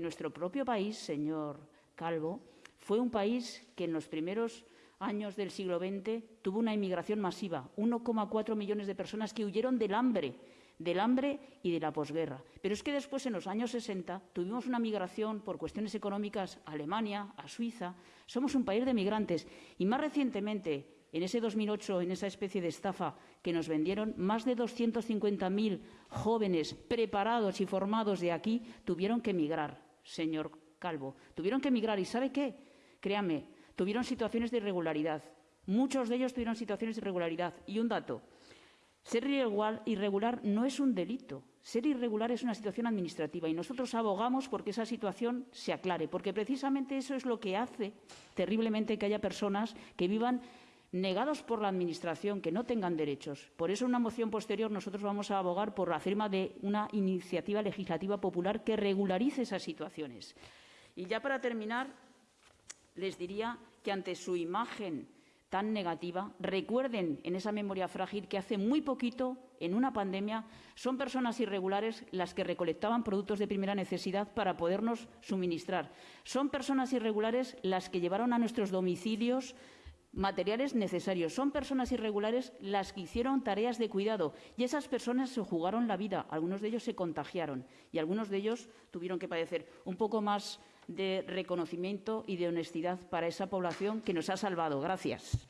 Nuestro propio país, señor Calvo, fue un país que en los primeros años del siglo XX tuvo una inmigración masiva, 1,4 millones de personas que huyeron del hambre, del hambre y de la posguerra. Pero es que después, en los años 60, tuvimos una migración por cuestiones económicas a Alemania, a Suiza. Somos un país de migrantes. Y más recientemente, en ese 2008, en esa especie de estafa que nos vendieron, más de 250.000 jóvenes preparados y formados de aquí tuvieron que emigrar, señor Calvo. Tuvieron que emigrar. ¿Y sabe qué? Créame, tuvieron situaciones de irregularidad. Muchos de ellos tuvieron situaciones de irregularidad. Y un dato. Ser irregular no es un delito. Ser irregular es una situación administrativa y nosotros abogamos porque esa situación se aclare, porque precisamente eso es lo que hace terriblemente que haya personas que vivan negados por la Administración, que no tengan derechos. Por eso, en una moción posterior, nosotros vamos a abogar por la firma de una iniciativa legislativa popular que regularice esas situaciones. Y ya para terminar, les diría que ante su imagen tan negativa, recuerden en esa memoria frágil que hace muy poquito, en una pandemia, son personas irregulares las que recolectaban productos de primera necesidad para podernos suministrar. Son personas irregulares las que llevaron a nuestros domicilios materiales necesarios. Son personas irregulares las que hicieron tareas de cuidado y esas personas se jugaron la vida. Algunos de ellos se contagiaron y algunos de ellos tuvieron que padecer un poco más de reconocimiento y de honestidad para esa población que nos ha salvado. Gracias.